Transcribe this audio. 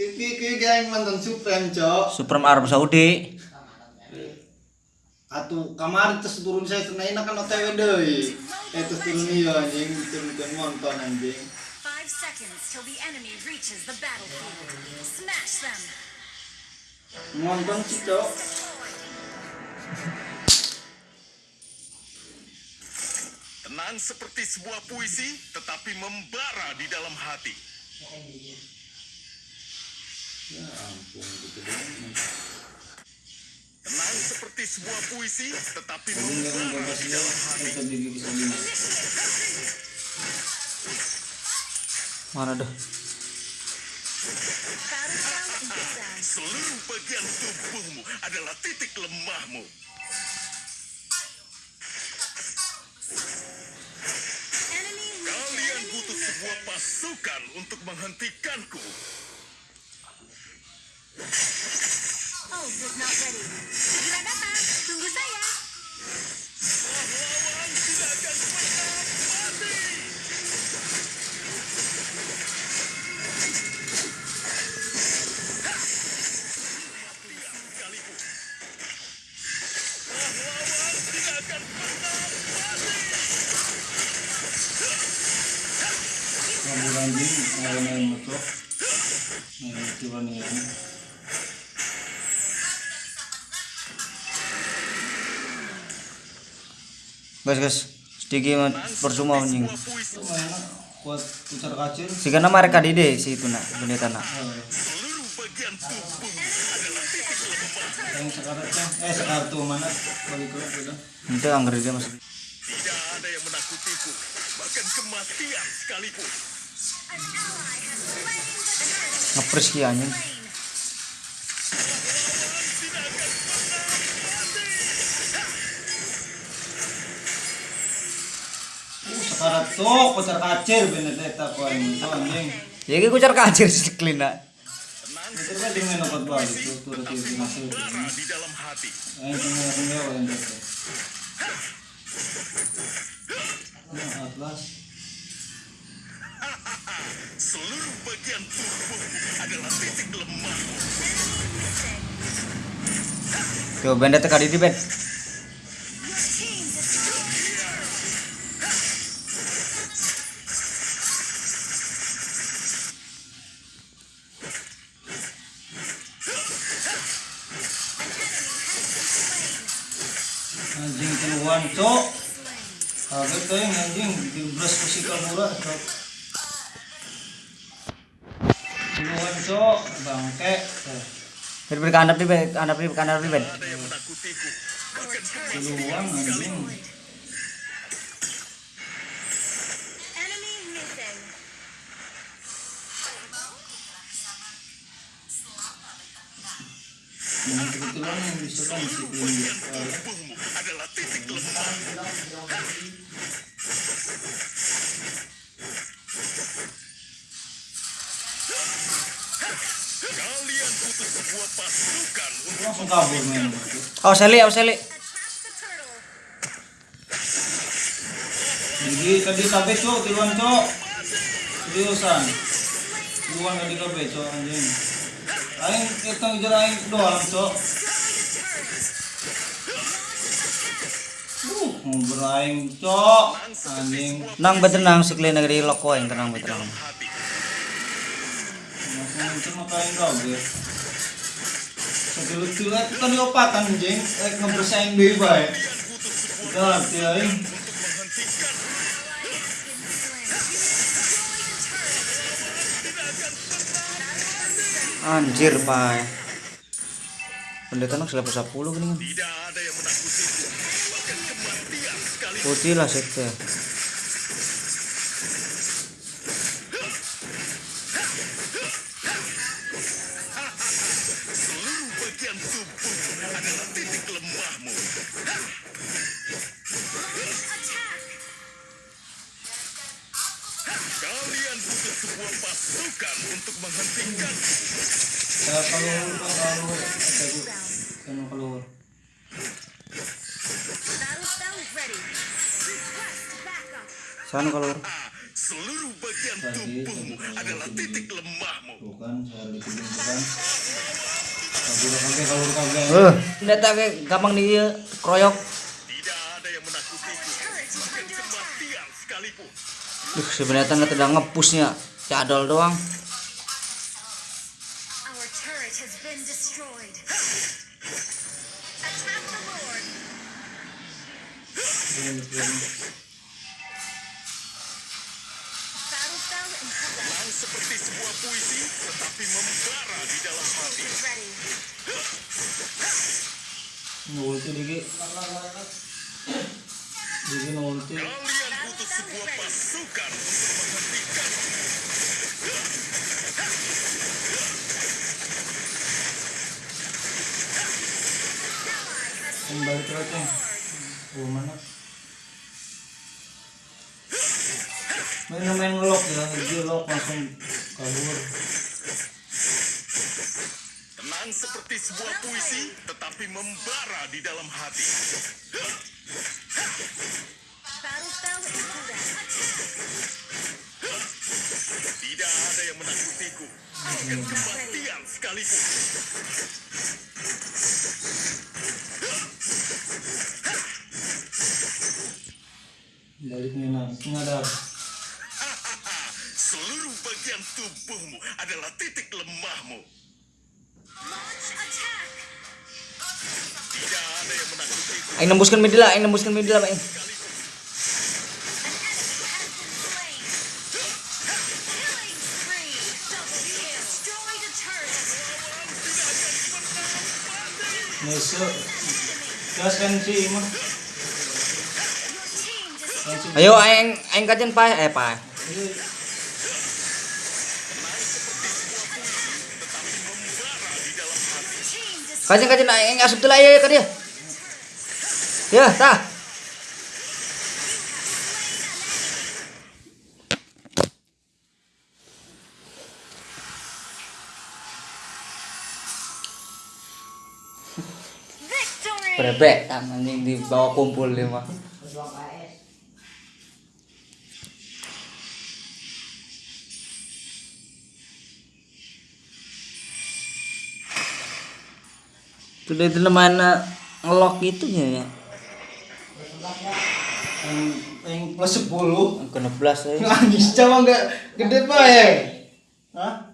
Iki iki geng mantan Supreme, Cok. Supreme Arab Saudi. Atuh kamar terus turun saya senain kan OTW deui. Eh terus turun ieu anjing, turun nonton anjing. Five seconds till the enemy reaches the battlefield. Smash them. Nonton sih, Cok. Tenang seperti sebuah puisi, tetapi membara di dalam hati. Ya ampun, gitu dong. Tenang seperti sebuah puisi, tetapi di dalam hati. Mana dah? Seluruh bagian tubuhmu adalah titik lemahmu. Pasukan untuk menghentikanku. Is not ready. Segera datang. Tunggu saya. Pahlawan tidak Ya. Guys guys, sedikit percuma anjing. Kuat putar. Jika nama mereka di deh si itu nak tubuhmu adalah titik lemah. Yang sekarang teh, eh sekarang tuh mana? Balik ke udah. Itu dia masuk. Tidak ada yang menakutiku, bahkan kematian sekalipun. Ngepres ki anjing. Uh, sekarang tuh putar kacir Benedetta kau ini tuh anjing. Ya ki kucar kacir si Klina. Itu kan dengan dapat balik tuh turut itu masuk. Bara di dalam hati. Eh, ini yang mewah yang jatuh. Atlas. Seluruh bagian tubuhmu adalah titik lemah. Tuh benda teka di bed. Anjing keluhan cok. Yang anjing di beras musikal murah cok. Keluhan cok, bangke. Bed kandap di bed, kandap di kandap di kematian Keluhan anjing. Kebetulan yang bisa kan si Langsung kabur main. Oh seli, oh seli. Jadi tadi kabeh cok, tiluan cok. Seriusan. Tiluan tadi kabeh cok anjing. Aing kita ngejar aing doang cok. Uh, ngobrol aing cok. Anjing. Nang betenang si Klina dari loko yang tenang betenang. hati. Langsung itu mah kain kabeh. Segelut-gelut itu kan diopatan anjing. Eh ngebersaing hati aing. Anjir, Pak. Pendeta nak selepas 10 gini kan. Tidak ada yang sekali. Putih lah sekte. Pasukan untuk menghentikan Saya kalau kalau kan keluar. Sana kalau Ah, Seluruh bagian tubuhmu adalah titik lemahmu. Tuh kan, saya kan. Kabur. Eh, gampang di kroyok. Tidak ada yang menakutiku, bahkan kematian sekalipun. Duh, sebenarnya nggak tidak ngepusnya. Cadol doang. Seperti sebuah puisi, tetapi membara di dalam hati. Kalian butuh sebuah pasukan untuk menghentikan. Kembali ke aja. Oh mana? Main main ngelok ya, dia lock langsung kabur. Tenang seperti sebuah puisi, tetapi membara di dalam hati. In progress. Tidak ada yang menakutiku, bahkan kematian sekalipun. Balik nena, ngadar. Seluruh bagian tubuhmu adalah titik lemahmu. Launch attack. Tidak ada yang menakutiku. Aing nembuskan lah, aing nembuskan mid lah, Aing. An enemy has been Ayo aing aing kajen pa eh pa. Kajen kajen aing asup tuh lah ya ke dia. Ya, tah. Victory. Brebek kan anjing di bawah kumpul dia mah. Dia itu mana ngelok itunya ya. Yang yang plus 10. Kena belas ya. Nangis coba enggak gede pak ya? Hah?